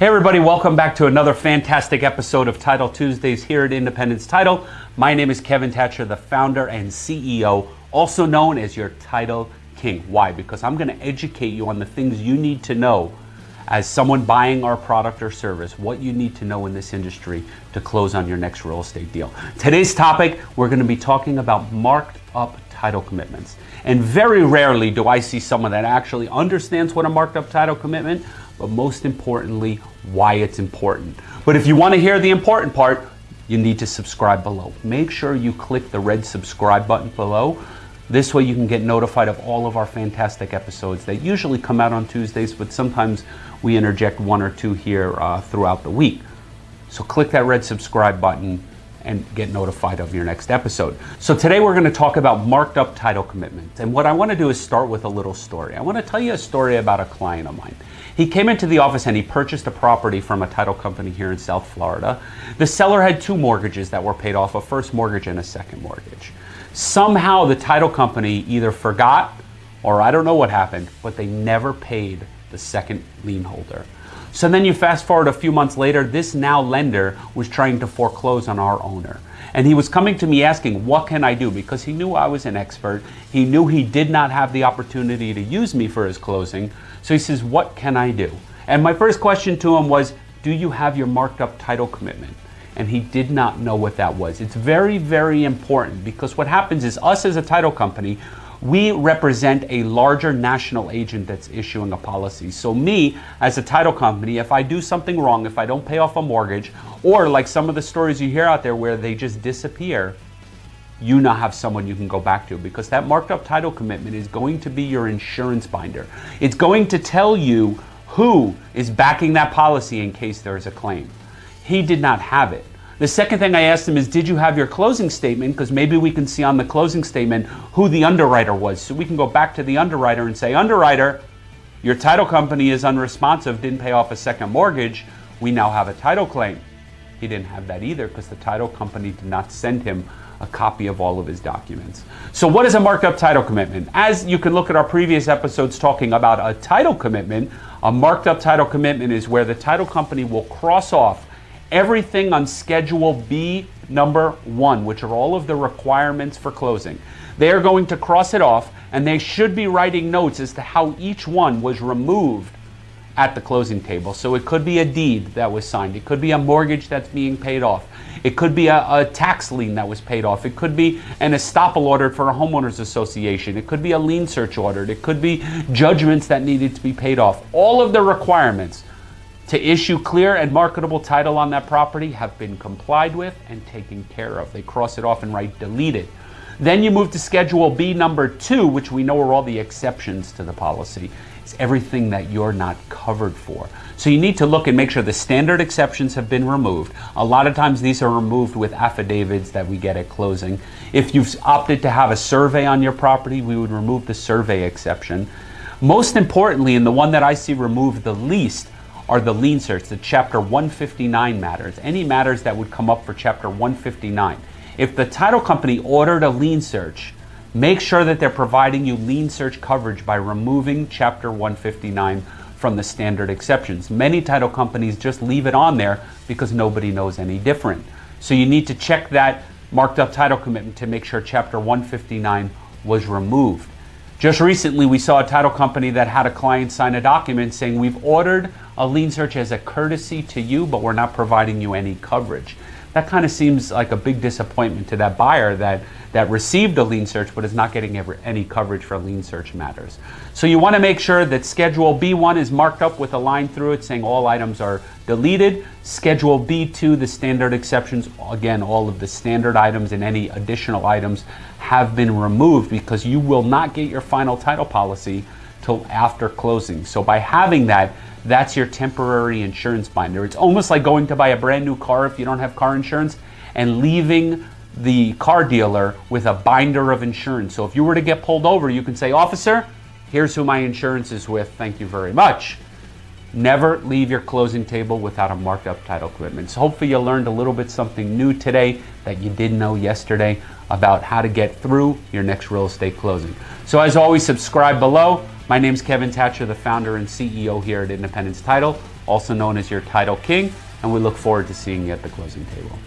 Hey everybody, welcome back to another fantastic episode of Title Tuesdays here at Independence Title. My name is Kevin Thatcher, the founder and CEO, also known as your Title King. Why? Because I'm going to educate you on the things you need to know as someone buying our product or service, what you need to know in this industry to close on your next real estate deal. Today's topic, we're going to be talking about marked up title commitments. And very rarely do I see someone that actually understands what a marked up title commitment, but most importantly, why it's important. But if you want to hear the important part, you need to subscribe below. Make sure you click the red subscribe button below this way you can get notified of all of our fantastic episodes that usually come out on Tuesdays, but sometimes we interject one or two here uh, throughout the week. So click that red subscribe button and get notified of your next episode. So today we're going to talk about marked up title commitments. And what I want to do is start with a little story. I want to tell you a story about a client of mine. He came into the office and he purchased a property from a title company here in South Florida. The seller had two mortgages that were paid off, a first mortgage and a second mortgage. Somehow the title company either forgot or I don't know what happened, but they never paid the second lien holder. So then you fast forward a few months later, this now lender was trying to foreclose on our owner. And he was coming to me asking, what can I do? Because he knew I was an expert. He knew he did not have the opportunity to use me for his closing. So he says, what can I do? And my first question to him was, do you have your marked up title commitment? and he did not know what that was. It's very, very important because what happens is us as a title company, we represent a larger national agent that's issuing a policy. So me, as a title company, if I do something wrong, if I don't pay off a mortgage, or like some of the stories you hear out there where they just disappear, you now have someone you can go back to because that marked up title commitment is going to be your insurance binder. It's going to tell you who is backing that policy in case there is a claim. He did not have it. The second thing I asked him is, did you have your closing statement? Because maybe we can see on the closing statement who the underwriter was. So we can go back to the underwriter and say, underwriter, your title company is unresponsive, didn't pay off a second mortgage. We now have a title claim. He didn't have that either because the title company did not send him a copy of all of his documents. So what is a marked up title commitment? As you can look at our previous episodes talking about a title commitment, a marked up title commitment is where the title company will cross off everything on Schedule B number one, which are all of the requirements for closing. They are going to cross it off and they should be writing notes as to how each one was removed at the closing table. So it could be a deed that was signed. It could be a mortgage that's being paid off. It could be a, a, tax lien that was paid off. It could be an estoppel order for a homeowners association. It could be a lien search ordered. It could be judgments that needed to be paid off. All of the requirements to issue clear and marketable title on that property have been complied with and taken care of. They cross it off and write deleted. Then you move to Schedule B number two, which we know are all the exceptions to the policy. It's everything that you're not covered for. So you need to look and make sure the standard exceptions have been removed. A lot of times these are removed with affidavits that we get at closing. If you've opted to have a survey on your property, we would remove the survey exception. Most importantly, and the one that I see removed the least, are the lien search, the Chapter 159 matters, any matters that would come up for Chapter 159. If the title company ordered a lien search, make sure that they're providing you lien search coverage by removing Chapter 159 from the standard exceptions. Many title companies just leave it on there because nobody knows any different. So you need to check that marked up title commitment to make sure Chapter 159 was removed. Just recently, we saw a title company that had a client sign a document saying, We've ordered a lien search as a courtesy to you, but we're not providing you any coverage. That kind of seems like a big disappointment to that buyer that, that received a lien search but is not getting ever, any coverage for lien search matters. So you want to make sure that Schedule B1 is marked up with a line through it saying all items are deleted. Schedule B2, the standard exceptions, again, all of the standard items and any additional items have been removed because you will not get your final title policy till after closing. So by having that, that's your temporary insurance binder. It's almost like going to buy a brand new car if you don't have car insurance and leaving the car dealer with a binder of insurance. So if you were to get pulled over, you can say, officer, here's who my insurance is with. Thank you very much. Never leave your closing table without a marked up title commitment. So hopefully you learned a little bit something new today that you didn't know yesterday about how to get through your next real estate closing. So as always, subscribe below. My name is Kevin Thatcher, the founder and CEO here at Independence Title. also known as your title king, and we look forward to seeing you at the closing table.